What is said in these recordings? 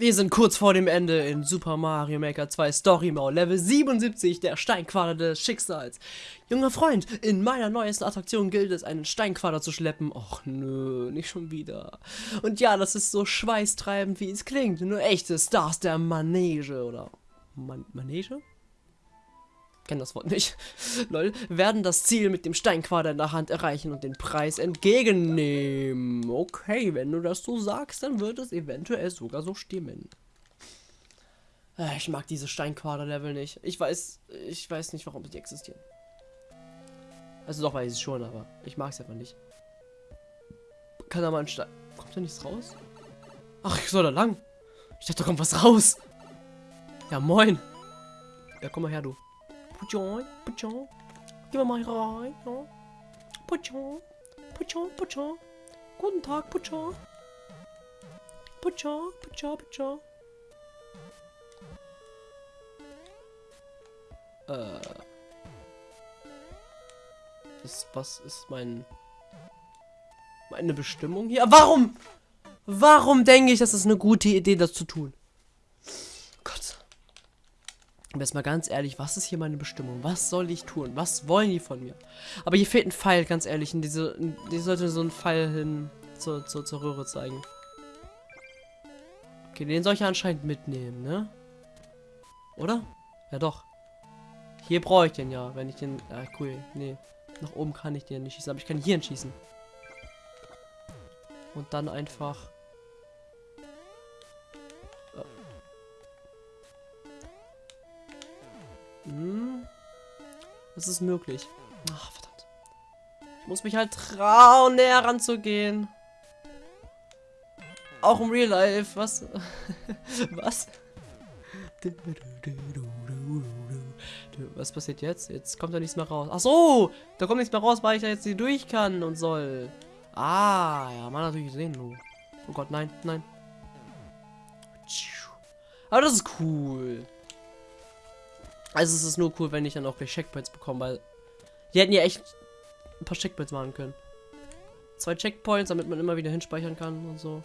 Wir sind kurz vor dem Ende in Super Mario Maker 2 Story Mode, Level 77, der Steinquader des Schicksals. Junger Freund, in meiner neuesten Attraktion gilt es, einen Steinquader zu schleppen. Och nö, nicht schon wieder. Und ja, das ist so schweißtreibend, wie es klingt. Nur echte Stars der Manege, oder? Man Manege? Kenne das Wort nicht, lol, werden das Ziel mit dem Steinquader in der Hand erreichen und den Preis entgegennehmen. Okay, wenn du das so sagst, dann wird es eventuell sogar so stimmen. Äh, ich mag diese Steinquader-Level nicht. Ich weiß, ich weiß nicht, warum sie existieren. Also doch weiß ich schon, aber ich mag es einfach nicht. Kann da mal ein Stein... Kommt da nichts raus? Ach, ich soll da lang. Ich dachte, da kommt was raus. Ja, moin. Ja, komm mal her, du. Puchon, Puchon. Gehen wir mal rein. Ja. Puchon, Puchon, Puchon. Guten Tag, Puchon. Puchon, Puchon, Puchon. Äh. Das, was ist mein... Meine Bestimmung hier? Warum? Warum denke ich, dass es eine gute Idee, das zu tun? Aber jetzt mal ganz ehrlich, was ist hier meine Bestimmung? Was soll ich tun? Was wollen die von mir? Aber hier fehlt ein Pfeil, ganz ehrlich. In diese, die sollte so ein Pfeil hin zur, zur, zur Röhre zeigen. Okay, den soll ich anscheinend mitnehmen, ne? Oder? Ja doch. Hier brauche ich den ja, wenn ich den... Ah, cool. Nee. Nach oben kann ich den nicht schießen, aber ich kann hier schießen. Und dann einfach... Das ist möglich. Ach, verdammt. Ich muss mich halt trauen, näher ranzugehen. Auch im Real Life. Was? Was? Was passiert jetzt? Jetzt kommt da nichts mehr raus. Ach so! Da kommt nichts mehr raus, weil ich da jetzt nicht durch kann und soll. Ah, ja, man natürlich sehen. Oh Gott, nein, nein. Aber das ist cool. Also es ist nur cool, wenn ich dann auch gleich Checkpoints bekomme, weil die hätten ja echt ein paar Checkpoints machen können. Zwei Checkpoints, damit man immer wieder hinspeichern kann und so.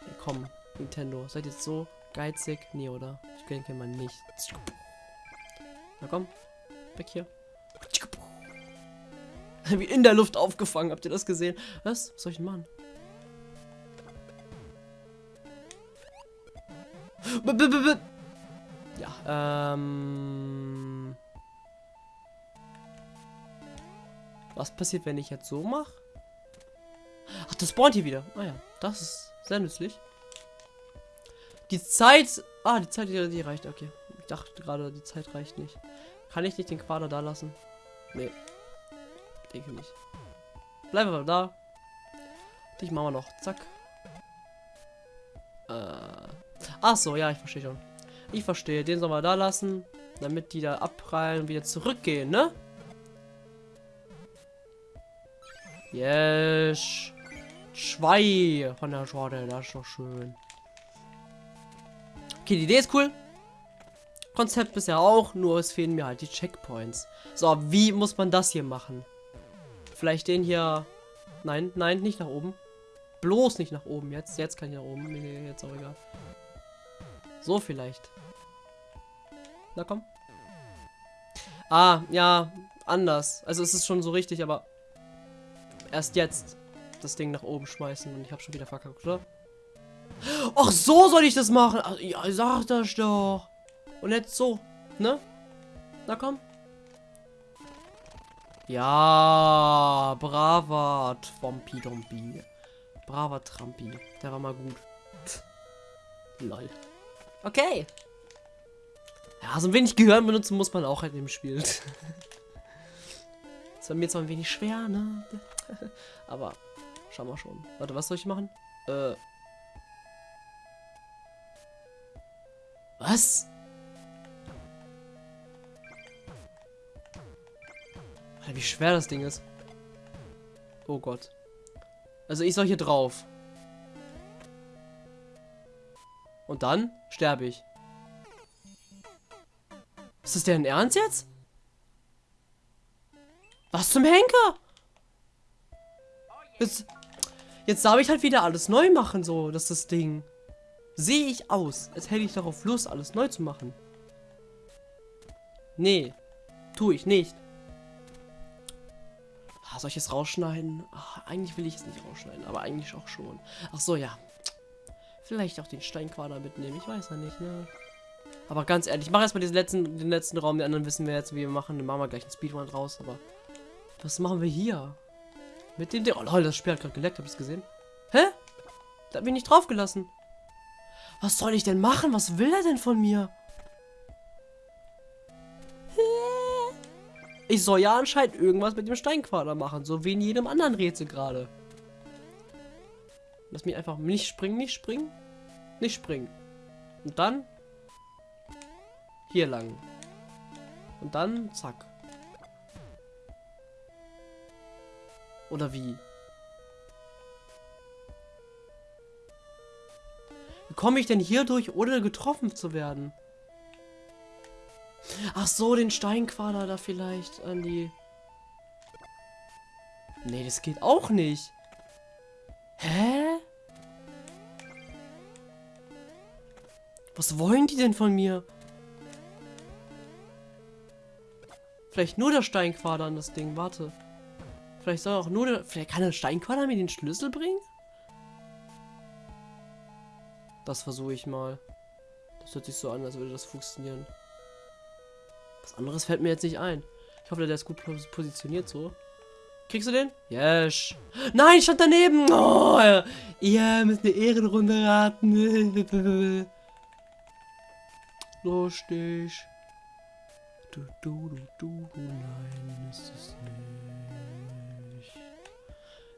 Hey, komm, Nintendo, seid jetzt so geizig? Nee, oder? Ich denke mal nicht. Na komm, weg hier. Wie in der Luft aufgefangen, habt ihr das gesehen? Was? Was soll ich denn machen? B -b -b ja, ähm... Was passiert, wenn ich jetzt so mache? Ach, das spawnt hier wieder. Ah ja, das ist sehr nützlich. Die Zeit... Ah, die Zeit, die, die reicht. Okay. Ich dachte gerade, die Zeit reicht nicht. Kann ich nicht den Quader da lassen? Nee. Denke nicht. Bleiben wir da. Dich machen wir noch. Zack. Äh. Ach so, ja, ich verstehe schon. Ich verstehe. Den sollen wir da lassen. Damit die da abprallen und wieder zurückgehen, ne? Yes. Zwei von der Schorte. Das ist doch schön. Okay, die Idee ist cool. Konzept bisher auch, nur es fehlen mir halt die Checkpoints. So, wie muss man das hier machen? Vielleicht den hier... Nein, nein, nicht nach oben. Bloß nicht nach oben jetzt. Jetzt kann ich nach oben. Nee, jetzt auch egal. So vielleicht. Na komm. Ah, ja, anders. Also es ist schon so richtig, aber erst jetzt das Ding nach oben schmeißen und ich habe schon wieder verkackt, oder? Ach, so soll ich das machen. Ach, ja, sag das doch. Und jetzt so, ne? Na komm. Ja, braver Twompi Dompi. Braver Trampi. Der war mal gut. Lol. Okay. Ja, so ein wenig Gehirn benutzen muss man auch halt im Spiel. das war mir zwar ein wenig schwer, ne? Aber schauen wir schon. Warte, was soll ich machen? Äh. Was? Alter, wie schwer das Ding ist. Oh Gott. Also ich soll hier drauf. Und dann sterbe ich. Ist das deren Ernst jetzt? Was zum Henker? Jetzt, jetzt darf ich halt wieder alles neu machen, so, das ist das Ding. Sehe ich aus, als hätte ich darauf Lust, alles neu zu machen? Nee, tue ich nicht. Ah, soll ich es rausschneiden? Ach, eigentlich will ich es nicht rausschneiden, aber eigentlich auch schon. Ach so, ja. Vielleicht auch den Steinquader mitnehmen, ich weiß ja nicht, ne? Aber ganz ehrlich, ich mache erstmal diesen letzten, den letzten Raum, die anderen wissen wir jetzt, wie wir machen. Dann machen wir gleich einen Speedrun raus, aber was machen wir hier? Mit dem... Oh lol, das Spiel hat gerade geleckt, habt ihr es gesehen? Hä? Da hab ich nicht draufgelassen. Was soll ich denn machen? Was will er denn von mir? Ich soll ja anscheinend irgendwas mit dem Steinquader machen, so wie in jedem anderen Rätsel gerade. Lass mich einfach nicht springen, nicht springen, nicht springen. Und dann hier lang. Und dann zack. Oder wie? Wie komme ich denn hier durch, ohne getroffen zu werden? Ach so, den Steinquader da vielleicht an die... Nee, das geht auch nicht. Hä? Was wollen die denn von mir? Vielleicht nur der Steinquader an das Ding, warte. Vielleicht soll auch nur der... Vielleicht kann der Steinquader mir den Schlüssel bringen? Das versuche ich mal. Das hört sich so an, als würde das funktionieren. Was anderes fällt mir jetzt nicht ein. Ich hoffe, der ist gut positioniert so. Kriegst du den? Yes. Nein, ich stand daneben. Oh, ihr müsst eine Ehrenrunde raten. Lustig. Du, du, du, du, nein, ist es nicht.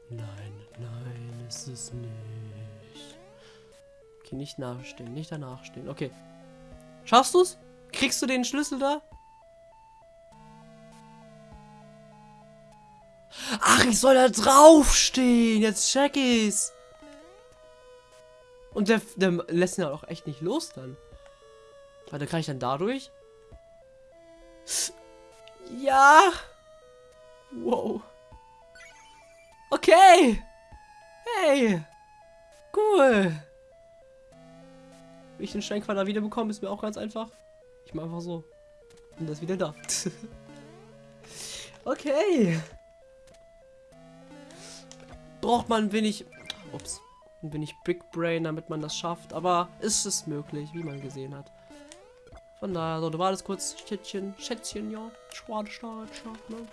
Nein, nein, ist es nicht. Okay, nicht nachstehen, nicht danach stehen. Okay. Schaffst du's? Kriegst du den Schlüssel da? Ach, ich soll da draufstehen. Jetzt check ich's. Und der, der lässt ihn ja auch echt nicht los dann. Warte, kann ich dann dadurch? Ja. Wow. Okay. Hey. Cool. Wie ich den Steinquader wiederbekomme, ist mir auch ganz einfach. Ich mache einfach so. Und das wieder da. okay. Braucht man ein wenig... Ups. Ein wenig Big Brain, damit man das schafft. Aber ist es möglich, wie man gesehen hat. Von daher, so, du wartest kurz, Schätzchen, Schätzchen, ja. Schwade, Schade, Schade, ne?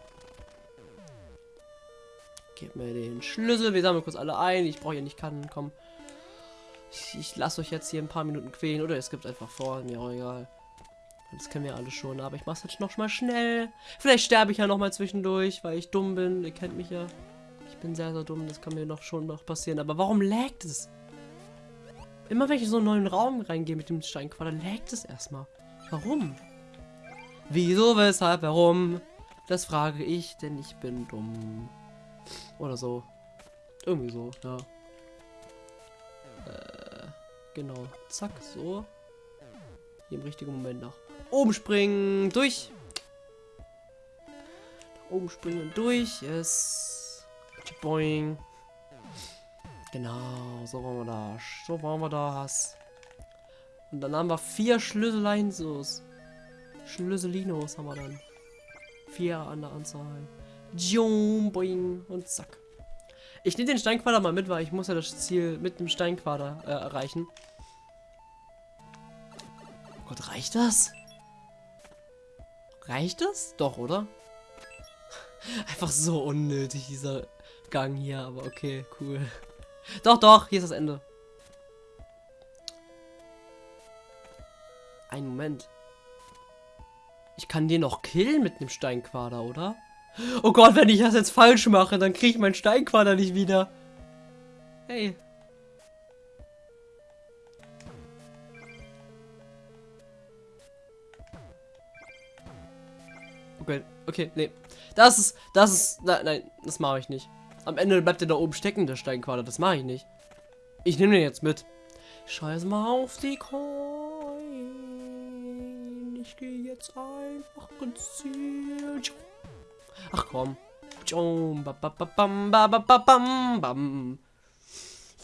Gib mir den Schlüssel, wir sammeln kurz alle ein. Ich brauche ja nicht Kannen, komm. Ich, ich lasse euch jetzt hier ein paar Minuten quälen oder es gibt einfach vor, mir auch egal. Das kennen wir alle schon, aber ich mach's jetzt noch mal schnell. Vielleicht sterbe ich ja noch mal zwischendurch, weil ich dumm bin. Ihr kennt mich ja. Ich bin sehr, sehr dumm, das kann mir noch schon noch passieren. Aber warum laggt es? Immer wenn ich in so einen neuen Raum reingehe mit dem Steinquader, laggt es erstmal. Warum? Wieso, weshalb, warum? Das frage ich, denn ich bin dumm. Oder so. Irgendwie so, ja. Äh, genau. Zack, so. Hier im richtigen Moment nach oben springen. Durch. Nach oben springen und durch. Yes. Boing. Genau, so wollen wir das. So wollen wir das. Und dann haben wir vier Schlüsselinsos. Schlüsselinos haben wir dann. Vier an der Anzahl. Jum, boing und zack. Ich nehme den Steinquader mal mit, weil ich muss ja das Ziel mit dem Steinquader äh, erreichen. Oh Gott, reicht das? Reicht das? Doch, oder? Einfach so unnötig, dieser Gang hier, aber okay, cool. Doch, doch, hier ist das Ende. Ein Moment. Ich kann den noch killen mit einem Steinquader, oder? Oh Gott, wenn ich das jetzt falsch mache, dann kriege ich meinen Steinquader nicht wieder. Hey. Okay, okay, nee. Das ist, das ist, nein, nein, das mache ich nicht. Am Ende bleibt der da oben stecken, der Steinquader. Das mache ich nicht. Ich nehme den jetzt mit. Scheiße mal auf die Coin ich gehe jetzt einfach Ziel. Ach komm.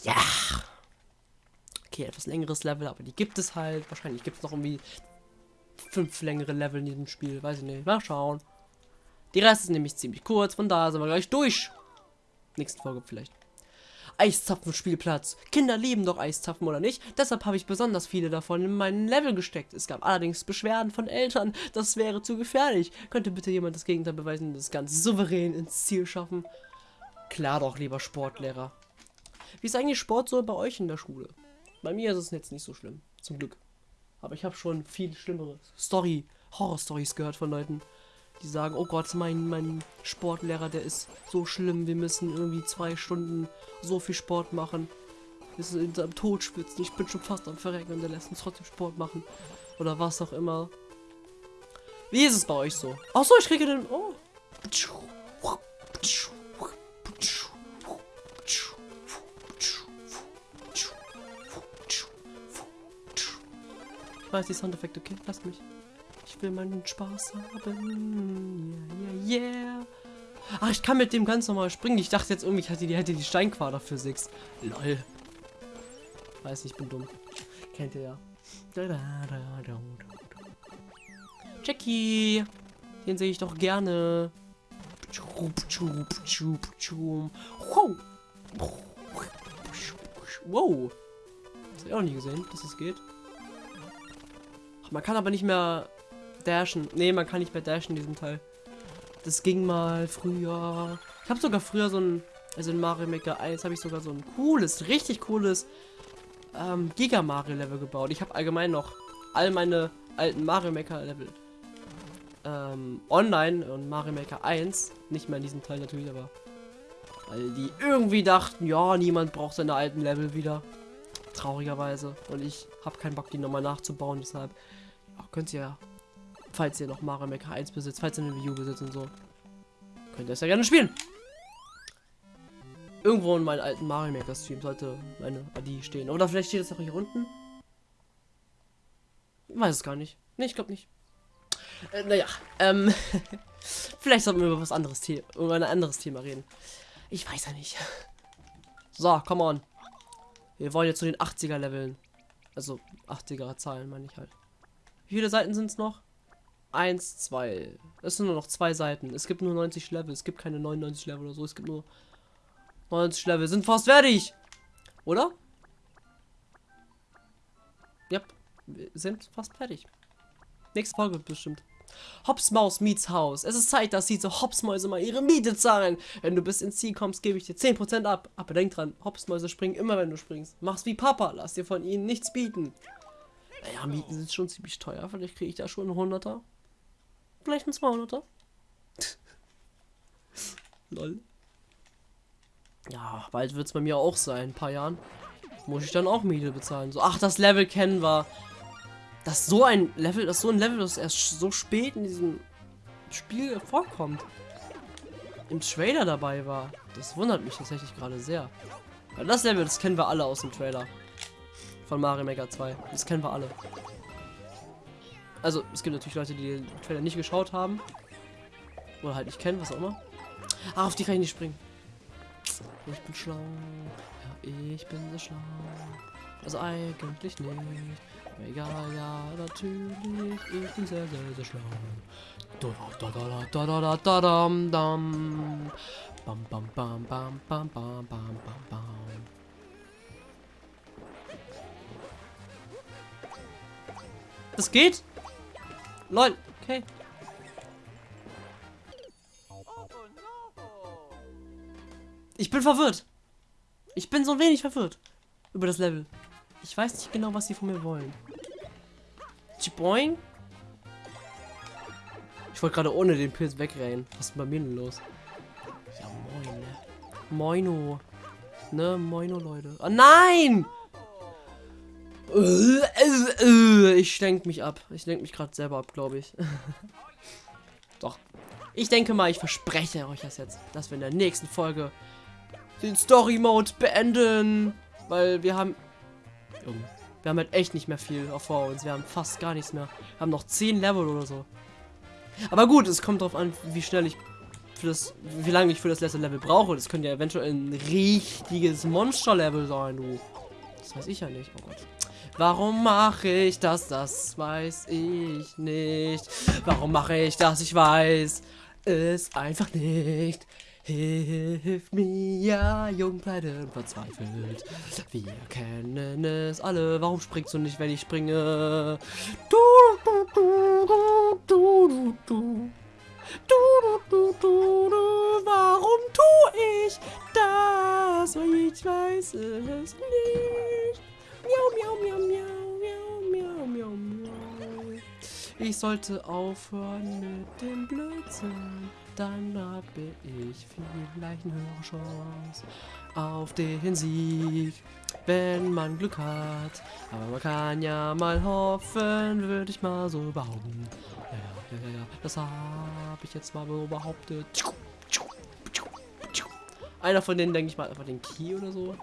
Ja. Okay, etwas längeres Level, aber die gibt es halt. Wahrscheinlich gibt es noch irgendwie fünf längere Level in diesem Spiel. Weiß ich nicht. Mal schauen. Die Rest ist nämlich ziemlich kurz, von da sind wir gleich durch. Nächste Folge vielleicht. Eiszapfen-Spielplatz. Kinder lieben doch Eiszapfen, oder nicht? Deshalb habe ich besonders viele davon in meinen Level gesteckt. Es gab allerdings Beschwerden von Eltern, das wäre zu gefährlich. Könnte bitte jemand das Gegenteil beweisen und das ganz souverän ins Ziel schaffen? Klar doch, lieber Sportlehrer. Wie ist eigentlich Sport so bei euch in der Schule? Bei mir ist es jetzt nicht so schlimm, zum Glück. Aber ich habe schon viel schlimmere Story, Horror-Stories gehört von Leuten, die sagen, oh Gott, mein, mein Sportlehrer, der ist so schlimm, wir müssen irgendwie zwei Stunden so viel Sport machen. Wir sind am Tod schwitzen, ich bin schon fast am Verrecken und der lässt uns trotzdem Sport machen. Oder was auch immer. Wie ist es bei euch so? Ach so, ich kriege den... Oh. Ich weiß die Soundeffekte, okay? Lass mich. Will meinen Spaß haben. Yeah, yeah, yeah. Ach, ich kann mit dem ganz normal springen. Ich dachte jetzt irgendwie, ich hätte die, hätte die Steinquader Physics. Lol. Weiß nicht, ich bin dumm. Kennt ihr ja. Jackie. Den sehe ich doch gerne. Wow. Das habe ich auch nie gesehen, dass es das geht. Man kann aber nicht mehr dashen. Ne, man kann nicht mehr dashen in diesem Teil. Das ging mal früher. Ich habe sogar früher so ein, also in Mario Maker 1 habe ich sogar so ein cooles, richtig cooles ähm, Giga Mario Level gebaut. Ich habe allgemein noch all meine alten Mario Maker Level ähm, online und Mario Maker 1, nicht mehr in diesem Teil natürlich, aber weil die irgendwie dachten, ja, niemand braucht seine alten Level wieder. Traurigerweise. Und ich habe keinen Bock, die nochmal nachzubauen, deshalb ja, könnt ihr falls ihr noch Mario Maker 1 besitzt, falls ihr eine Wii U besitzt und so, könnt ihr es ja gerne spielen. Irgendwo in meinen alten Mario Maker Stream sollte meine ID stehen. Oder vielleicht steht es auch hier unten. Ich weiß es gar nicht. Ne, ich glaube nicht. Äh, naja, ähm, vielleicht sollten wir über was anderes Thema, über ein anderes Thema reden. Ich weiß ja nicht. So, come on. Wir wollen jetzt zu den 80er Leveln. Also 80er Zahlen meine ich halt. Wie viele Seiten sind es noch? 1, 2. Es sind nur noch zwei Seiten. Es gibt nur 90 Level. Es gibt keine 99 Level oder so. Es gibt nur 90 Level. Sind fast fertig. Oder? Ja, wir sind fast fertig. Nächste Folge bestimmt. Hops Maus meets Haus. Es ist Zeit, dass diese Hopsmäuse mal ihre Miete zahlen. Wenn du bis ins Ziel kommst, gebe ich dir 10% ab. Aber denk dran, Hopsmäuse springen immer, wenn du springst. Mach's wie Papa, lass dir von ihnen nichts bieten. Naja, Mieten sind schon ziemlich teuer. Vielleicht kriege ich da schon einen 100er. Vielleicht ein 200er. Lol. Ja, bald wird es bei mir auch sein. Ein paar Jahren. Muss ich dann auch Miete bezahlen. So, ach, das Level kennen wir. Das so ein Level, das so ein Level, das erst so spät in diesem Spiel vorkommt. Im Trailer dabei war. Das wundert mich tatsächlich gerade sehr. Weil das Level, das kennen wir alle aus dem Trailer. Von Mario Maker 2. Das kennen wir alle. Also, es gibt natürlich Leute, die den Trailer nicht geschaut haben. Oder halt nicht kennen, was auch immer. Ah, auf die kann ich nicht springen. Ich bin schlau. Ja, ich bin so schlau. Also eigentlich nicht. Egal, ja, natürlich. Ich bin sehr, sehr, sehr schlau. Das geht? Lol, okay. Ich bin verwirrt. Ich bin so ein wenig verwirrt über das Level. Ich weiß nicht genau, was sie von mir wollen. Chiboing? Ich wollte gerade ohne den Pilz wegrennen. Was ist bei mir denn los? Ja, moin, ne? Moino. Ne, Moino, Leute. Oh, nein! Ich lenke mich ab. Ich lenke mich gerade selber ab, glaube ich. Doch. Ich denke mal, ich verspreche euch das jetzt, dass wir in der nächsten Folge den Story Mode beenden. Weil wir haben... Wir haben halt echt nicht mehr viel vor uns. Wir haben fast gar nichts mehr. Wir haben noch 10 Level oder so. Aber gut, es kommt darauf an, wie schnell ich für das, wie lange ich für das letzte Level brauche. Das könnte ja eventuell ein richtiges Monster-Level sein, du. Das weiß ich ja nicht. Oh Gott. Warum mache ich das? Das weiß ich nicht. Warum mache ich das? Ich weiß es einfach nicht. Hilf mir, jung, pleite und verzweifelt. Wir kennen es alle. Warum springst du nicht, wenn ich springe? Du, du, du, du, du, du, du. Du, du, du, du, warum tu ich das? Ich weiß es nicht. Ich sollte aufhören mit dem Blödsinn. Dann habe ich vielleicht eine höhere Chance auf den Sieg, wenn man Glück hat. Aber man kann ja mal hoffen, würde ich mal so behaupten. Ja, ja, ja, ja. Das habe ich jetzt mal so behauptet. Einer von denen, denke ich mal, einfach den Key oder so.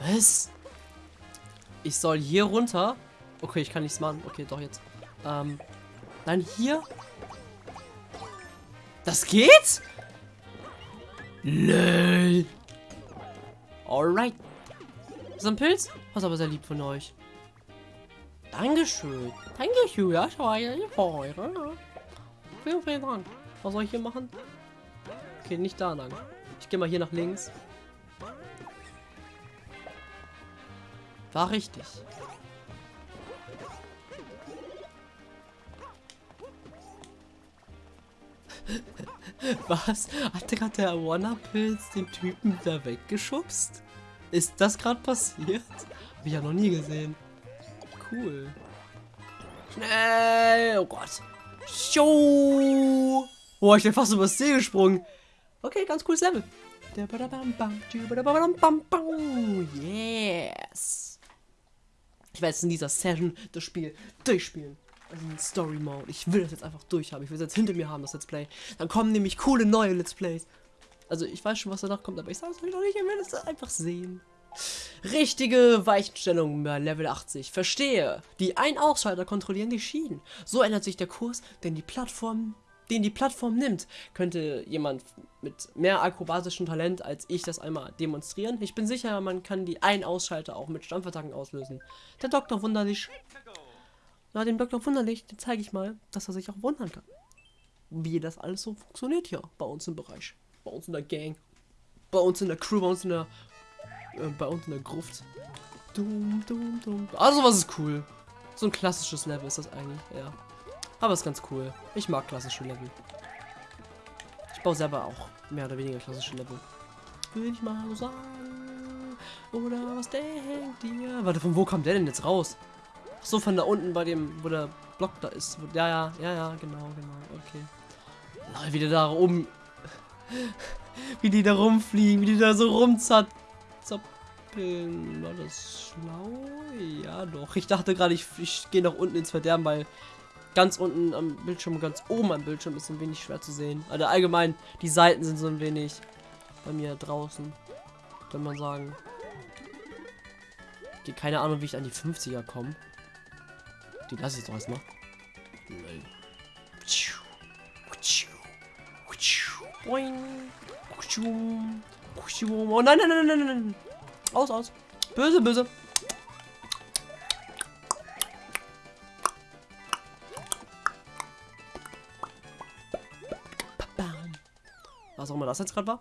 Was? Ich soll hier runter? Okay, ich kann nichts machen. Okay, doch jetzt. Ähm, Nein, hier. Das geht? Lol. Alright. Ist ein Pilz? Was aber sehr lieb von euch. Dankeschön. Dankeschön. Ja, schau mal. Vielen, vielen Dank. Was soll ich hier machen? Okay, nicht da lang. Ich gehe mal hier nach links. War richtig. Was? Hat gerade der Wanna-Pilz den Typen da weggeschubst? Ist das gerade passiert? Hab ich ja noch nie gesehen. Cool. Schnell! Oh Gott. Show! Boah, ich bin fast übers See gesprungen. Okay, ganz cooles Level. Yes! Ich werde jetzt in dieser Session das Spiel durchspielen also Story Mode. Ich will das jetzt einfach durchhaben. Ich will es jetzt hinter mir haben, das Let's Play. Dann kommen nämlich coole neue Let's Plays. Also ich weiß schon, was danach kommt, aber ich sage es euch noch nicht. Ich will es einfach sehen. Richtige Weichenstellung bei Level 80. Verstehe. Die Ein-Ausschalter kontrollieren die Schienen. So ändert sich der Kurs, den die Plattform, den die Plattform nimmt. Könnte jemand mit mehr akrobatischem Talent als ich das einmal demonstrieren? Ich bin sicher, man kann die Ein-Ausschalter auch mit Stampfattacken auslösen. Der Doktor wunderlich. Na, dem Dr. Wunderlich, den zeige ich mal, dass er sich auch wundern kann. Wie das alles so funktioniert hier bei uns im Bereich. Bei uns in der Gang. Bei uns in der Crew, bei uns in der. Äh, bei uns in der Gruft. Dum, dum, dum. Also was ist cool. So ein klassisches Level ist das eigentlich, ja. Aber ist ganz cool. Ich mag klassische Level. Ich baue selber auch mehr oder weniger klassische Level. Will ich mal sagen. Oder was denkt ihr? Warte, von wo kommt der denn jetzt raus? so, von da unten bei dem, wo der Block da ist. Ja, ja, ja, ja, genau, genau, okay. Wie die da rum... wie die da rumfliegen, wie die da so rumzappeln. War das schlau? Ja, doch. Ich dachte gerade, ich, ich gehe nach unten ins Verderben, weil ganz unten am Bildschirm, ganz oben am Bildschirm ist ein wenig schwer zu sehen. Also allgemein, die Seiten sind so ein wenig bei mir draußen. Kann man sagen. Okay, keine Ahnung, wie ich an die 50er komme. Die lasse ich doch erstmal. Oh nein, nein, nein, nein, nein. Aus, aus. Böse, böse. Immer das jetzt gerade war.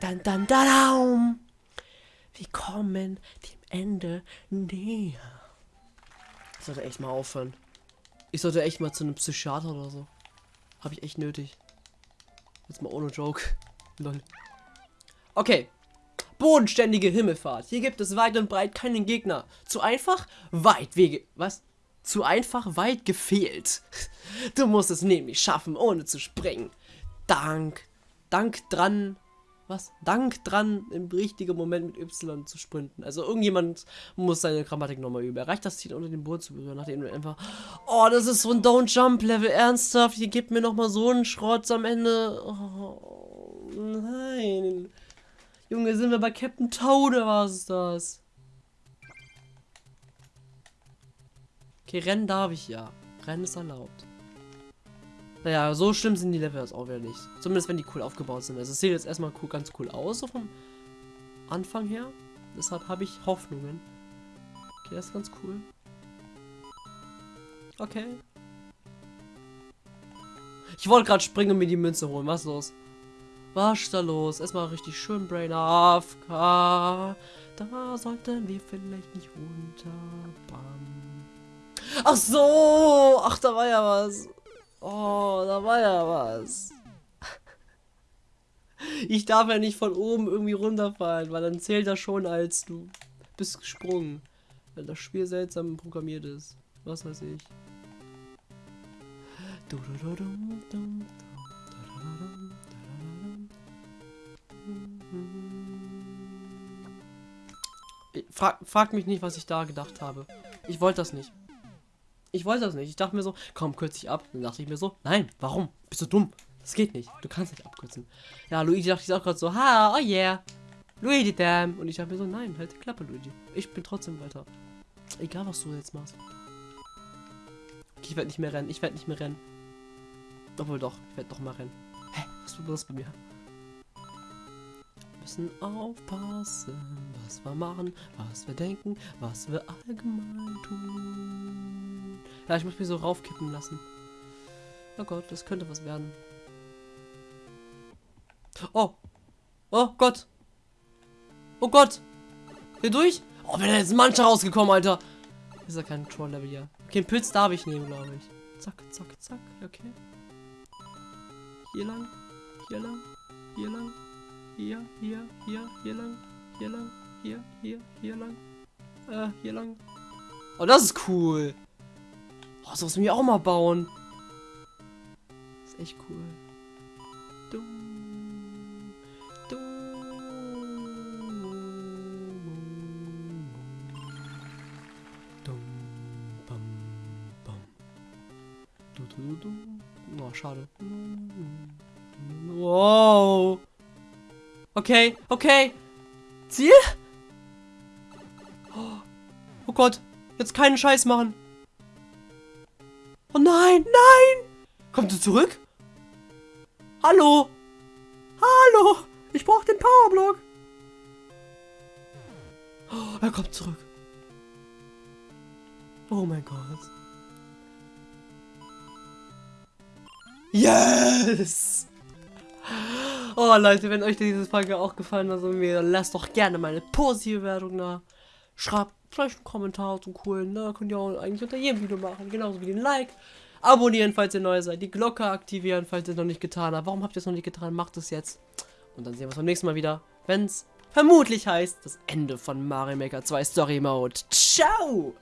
dann, dann, dann, Wir kommen dem Ende näher. Ich sollte echt mal aufhören. Ich sollte echt mal zu einem Psychiater oder so. Habe ich echt nötig. Jetzt mal ohne Joke. Lol. Okay. Bodenständige Himmelfahrt. Hier gibt es weit und breit keinen Gegner. Zu einfach? Weit wege. Was? Zu einfach weit gefehlt. Du musst es nämlich schaffen, ohne zu springen. Dank. Dank dran was? Dank dran, im richtigen Moment mit Y zu sprinten. Also irgendjemand muss seine Grammatik nochmal üben. Erreicht das Ziel unter dem Boot zu berühren, nachdem du einfach. Oh, das ist so ein Don't-Jump-Level. Ernsthaft, hier gibt mir nochmal so einen Schrott am Ende. Oh, nein. Junge, sind wir bei Captain Toad oder was ist das? Okay, rennen darf ich ja. Rennen ist erlaubt. Naja, so schlimm sind die Level jetzt auch wieder nicht. Zumindest wenn die cool aufgebaut sind. Also es sieht jetzt erstmal cool, ganz cool aus, so vom Anfang her. Deshalb habe ich Hoffnungen. Okay, das ist ganz cool. Okay. Ich wollte gerade springen und mir die Münze holen. Was ist los? Was ist da los? Erstmal richtig schön Brain AFK. Da sollten wir vielleicht nicht runterbannen. Ach so! Ach, da war ja was. Oh, da war ja was. Ich darf ja nicht von oben irgendwie runterfallen, weil dann zählt das schon als du bist gesprungen. Weil das Spiel seltsam programmiert ist. Was weiß ich. Frag, frag mich nicht, was ich da gedacht habe. Ich wollte das nicht. Ich wollte das nicht. Ich dachte mir so, komm, kürze ich ab. Dann dachte ich mir so, nein, warum? Bist du dumm? Das geht nicht. Du kannst nicht abkürzen. Ja, Luigi dachte ich auch gerade so, ha, oh yeah. Luigi, damn. Und ich dachte mir so, nein, halt die Klappe, Luigi. Ich bin trotzdem weiter. Egal, was du jetzt machst. Ich werde nicht mehr rennen. Ich werde nicht mehr rennen. Obwohl doch, ich werde doch mal rennen. Hä, was ist los bei mir? Müssen aufpassen, was wir machen, was wir denken, was wir allgemein tun. Ja, ich muss mich so raufkippen lassen. Oh Gott, das könnte was werden. Oh. Oh Gott. Oh Gott. Hier durch? Oh, bin jetzt mancher rausgekommen, Alter. Ist ja kein Troll-Level hier. Okay, Pilz darf ich nehmen, glaube ich. Zack, zack, zack. Okay. Hier lang. Hier lang. Hier lang. Hier, hier, hier, hier lang. Hier lang. Hier, hier, hier lang. Äh, hier lang. Oh, das ist cool. Oh, so müssen wir auch mal bauen. Das ist echt cool. Dum, dum, bam, bam. Du, du, du, du. Oh, schade. Wow. Okay, okay. Ziel? Oh Gott. Jetzt keinen Scheiß machen. Oh nein, nein. Kommt du zurück? Hallo? Hallo? Ich brauche den Powerblock. Oh, er kommt zurück. Oh mein Gott. Yes! Oh Leute, wenn euch diese Folge auch gefallen hat, mir, lasst doch gerne meine positive Wertung da. Schreibt vielleicht einen Kommentar zum coolen, ne? Könnt ihr auch eigentlich unter jedem Video machen, genauso wie den Like. Abonnieren, falls ihr neu seid. Die Glocke aktivieren, falls ihr es noch nicht getan habt. Warum habt ihr es noch nicht getan? Macht es jetzt. Und dann sehen wir uns beim nächsten Mal wieder, wenn es vermutlich heißt, das Ende von Mario Maker 2 Story Mode. Ciao!